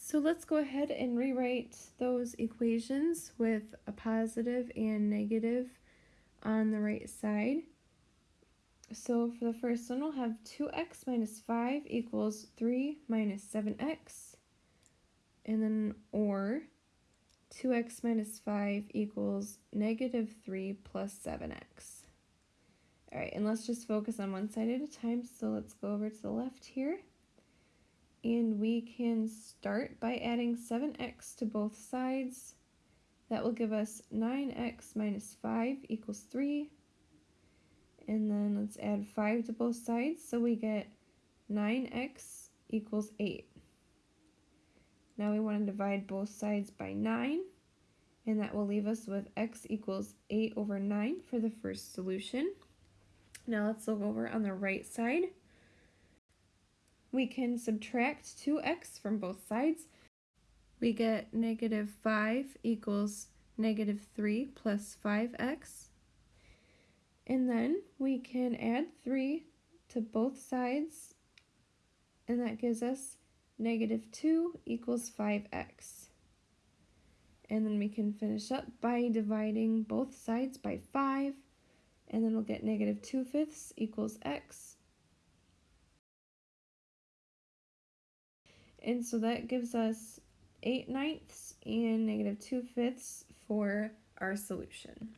So let's go ahead and rewrite those equations with a positive and negative on the right side. So for the first one, we'll have 2x minus 5 equals 3 minus 7x. And then or 2x minus 5 equals negative 3 plus 7x. Alright, and let's just focus on one side at a time. So let's go over to the left here. And we can start by adding 7x to both sides. That will give us 9x minus 5 equals 3. And then let's add 5 to both sides. So we get 9x equals 8. Now we want to divide both sides by 9. And that will leave us with x equals 8 over 9 for the first solution. Now let's look over on the right side. We can subtract 2x from both sides. We get negative 5 equals negative 3 plus 5x. And then we can add 3 to both sides, and that gives us negative 2 equals 5x. And then we can finish up by dividing both sides by 5, and then we'll get negative 2 fifths equals x. And so that gives us 8 ninths and negative 2 fifths for our solution.